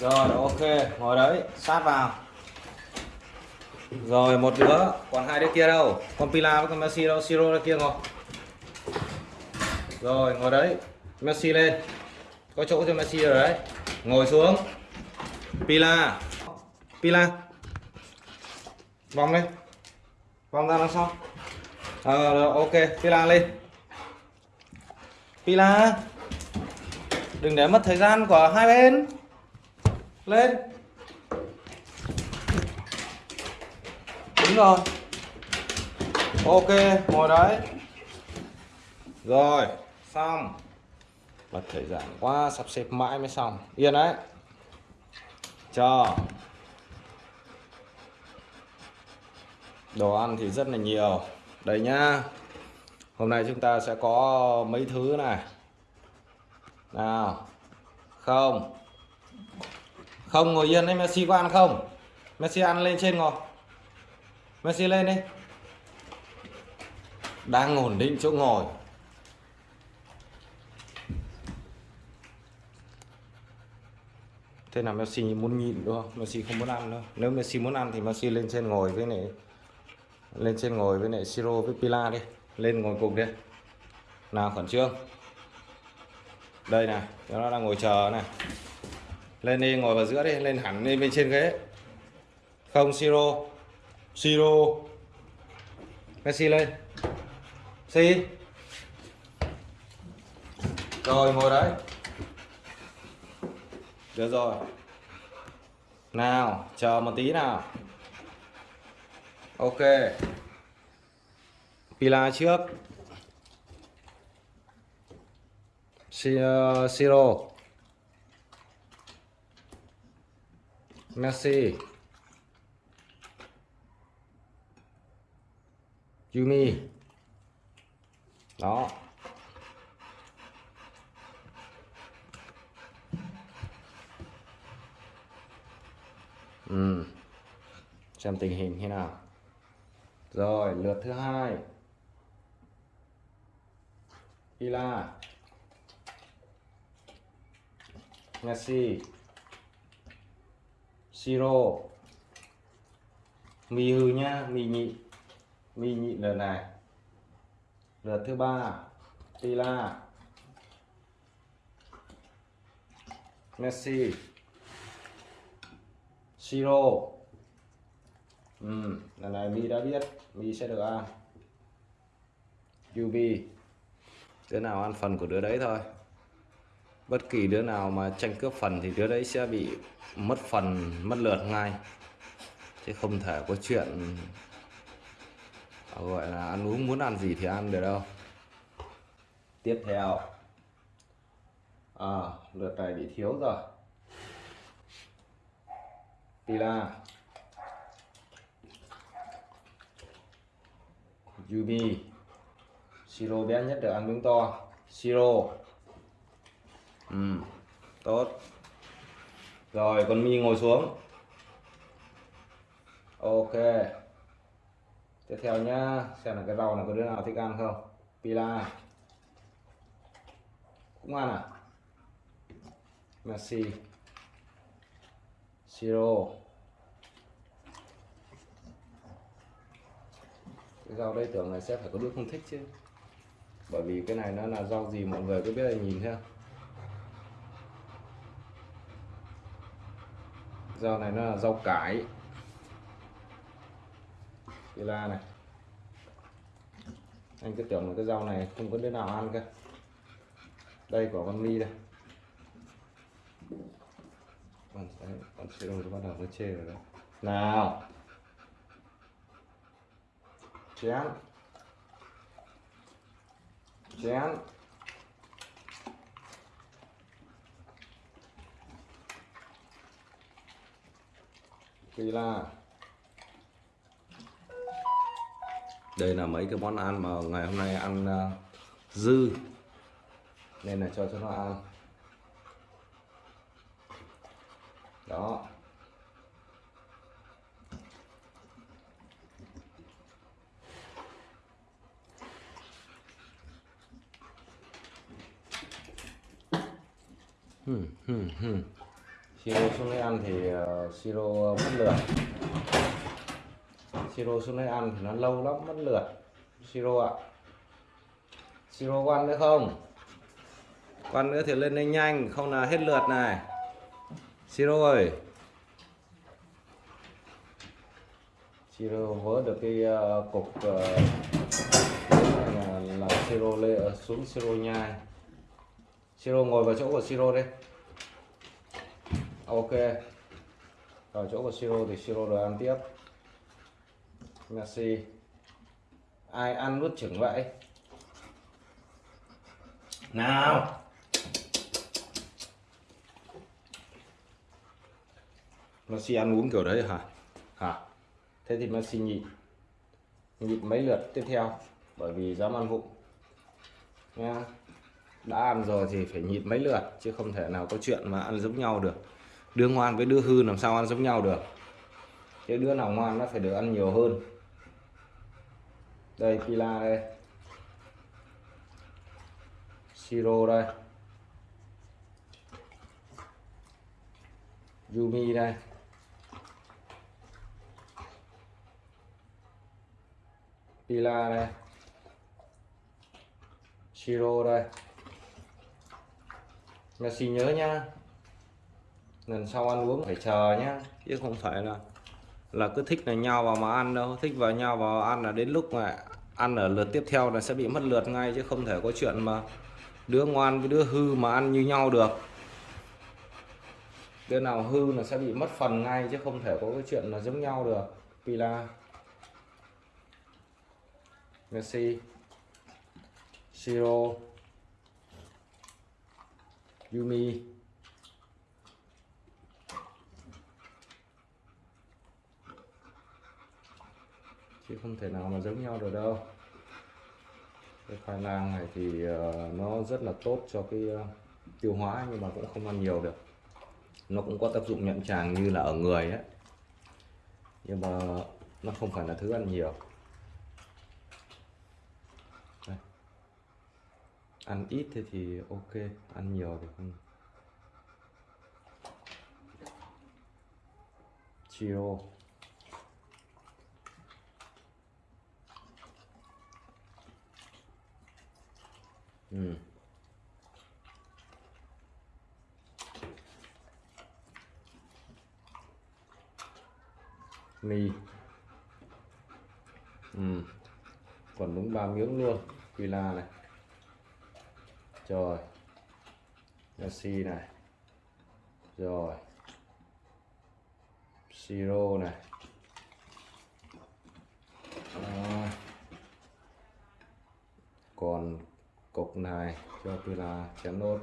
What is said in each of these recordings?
rồi ok ngồi đấy sát vào. Rồi một đứa còn hai đứa kia đâu? Con Pila với con Messi đâu? Siro ra kia ngồi. Rồi ngồi đấy Messi lên. Có chỗ cho Messi rồi đấy. Ngồi xuống. Pila. Pila. Vòng lên. Vòng ra đằng sau. À, rồi, ok Pila lên. Pila. Đừng để mất thời gian của hai bên lên. Đúng rồi. Ok, ngồi đấy. Rồi, xong. Bật thời gian quá, sắp xếp mãi mới xong. Yên đấy. Cho đồ ăn thì rất là nhiều. Đây nhá. Hôm nay chúng ta sẽ có mấy thứ này. Nào. Không không, ngồi yên đấy, Messi có ăn không? Messi ăn lên trên ngồi. Messi lên đi. Đang ổn định chỗ ngồi. Thế là Messi muốn nhịn, đúng không? Messi không muốn ăn đâu. Nếu Messi muốn ăn thì Messi lên trên ngồi với này. Lên trên ngồi với lại Siro với Pila đi. Lên ngồi cùng đi. Nào, khẩn trương. Đây này, nó đang ngồi chờ này lên đi, ngồi vào giữa đi, lên hẳn lên bên trên ghế. Không, Siro. Siro. Messi lên. Si rồi, ngồi đấy. Được rồi. Nào, chờ một tí nào. Ok. Pila trước. Si- ờ, Siro. Messi Yumi. Đó. Ừ. xem tình hình thế nào. Rồi, lượt thứ hai. Ila. Messi Siro. Mì hư nhá mì nhị. Mì nhị lần này. Lượt thứ ba Tila. Messi. Siro. Ừ, lần này Mi đã biết Mi sẽ được ăn. UV đứa nào ăn phần của đứa đấy thôi bất kỳ đứa nào mà tranh cướp phần thì đứa đấy sẽ bị mất phần mất lượt ngay. Chứ không thể có chuyện ờ, gọi là ăn uống muốn ăn gì thì ăn được đâu. Tiếp theo. À, lượt này bị thiếu rồi. Tila. Yumi Siro bé nhất được ăn miếng to. Siro ừ, tốt. Rồi con mi ngồi xuống. Ok. Tiếp theo nhá xem là cái rau này có đứa nào thích ăn không? Pila. Cũng ăn à? Messi Siro. Cái rau đây tưởng là sẽ phải có đứa không thích chứ. Bởi vì cái này nó là rau gì mọi người cứ biết là nhìn theo. Rau này nó là rau cải. Cái la này. Anh cứ tưởng là cái rau này không có đứa nào ăn cơ. Đây quả con mi đây. Con con sẽ rồi bắt đầu nó chê rồi đấy. Nào. Chén. Chén. Vì là đây là mấy cái món ăn mà ngày hôm nay ăn uh, dư. Nên là cho cho nó ăn. Đó. Hmm, hmm, hmm siro xuống đây ăn thì uh, siro mất lượt siro xuống đây ăn thì nó lâu lắm mất lượt siro ạ. Siro quan nữa không? Quan nữa thì lên đây nhanh không là hết lượt này. Siro ơi. Siro vớ được cái uh, cục uh, là, là siro uh, xuống siro nhai. Siro ngồi vào chỗ của siro đi ok. Vào chỗ của siro thì siro rồi ăn tiếp. Merci ai ăn nuốt chửng vậy? Nào. Messi ăn uống kiểu đấy hả? Hả? Thế thì Messi nhịn. Nhịn mấy lượt tiếp theo. Bởi vì dám ăn vụng. Nha. Đã ăn rồi thì phải nhịn mấy lượt chứ không thể nào có chuyện mà ăn giống nhau được đứa ngoan với đứa hư làm sao ăn giống nhau được. Chứ đứa nào ngoan nó phải được ăn nhiều hơn. Đây, pila đây. Siro đây. Yumi đây. Pila đây. Shiro đây. Messi nhớ nha lần sau ăn uống phải chờ nhá. Chứ không phải là là cứ thích là nhau vào mà ăn đâu. Thích vào nhau vào ăn là đến lúc mà ăn ở lượt tiếp theo là sẽ bị mất lượt ngay, chứ không thể có chuyện mà đứa ngoan với đứa hư mà ăn như nhau được. Đứa nào hư là sẽ bị mất phần ngay, chứ không thể có cái chuyện là giống nhau được. Pila. Messi. Siro. Yumi. Chứ không thể nào mà giống nhau được đâu. Cái khoai lang này thì ờ, nó rất là tốt cho cái ờ, tiêu hóa nhưng mà cũng không ăn nhiều được. Nó cũng có tác dụng nhận tràng như là ở người ấy nhưng mà nó không phải là thứ ăn nhiều. Đây. ăn ít thì thì ok, ăn nhiều thì không. Chiro. Ừ. mì ừ. còn đúng ba miếng luôn pila này. Rồi. Messi này. Rồi. Siro này. Rồi. còn cục này cho tôi là chén nốt.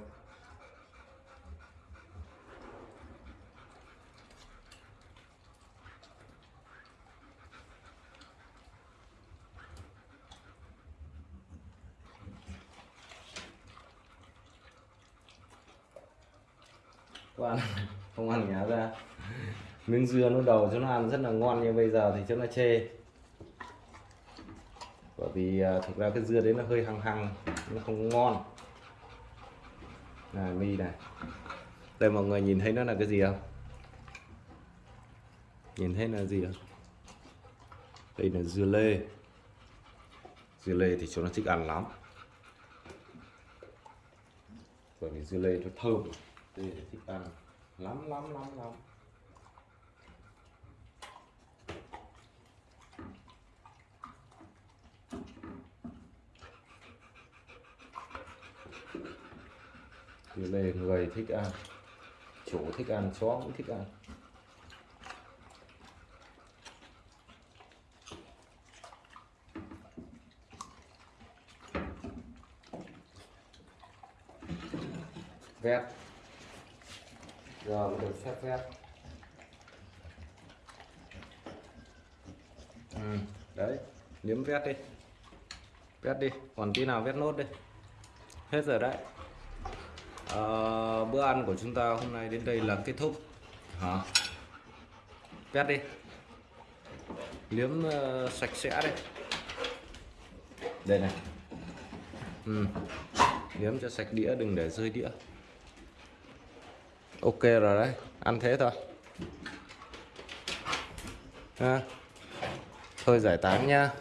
Bạn không ăn nhá ra. Miếng dưa nó đầu cho nó ăn rất là ngon, nhưng bây giờ thì cho nó chê bởi vì à, thực ra cái dưa đấy nó hơi hăng hăng, nó không ngon. Này, mi này. Đây, mọi người nhìn thấy nó là cái gì không? Nhìn thấy là gì không? Đây là dưa lê. Dưa lê thì chúng nó thích ăn lắm. Bởi vì dưa lê nó thơm. Đây là thích ăn lắm lắm lắm lắm. Thì lê người thích ăn. Chủ thích ăn chó cũng thích ăn. Vét. Giờ mới được phép vét. Ừ, đấy liếm vét đi. Vét đi còn tí nào vét nốt đi. Hết rồi đấy à, bữa ăn của chúng ta hôm nay đến đây là kết thúc. Hả? Vét đi. Liếm uh, sạch sẽ đây đây này. Ừ. liếm cho sạch đĩa đừng để rơi đĩa. Ok rồi đấy. Ăn thế thôi. Ha? Thôi giải tán nha.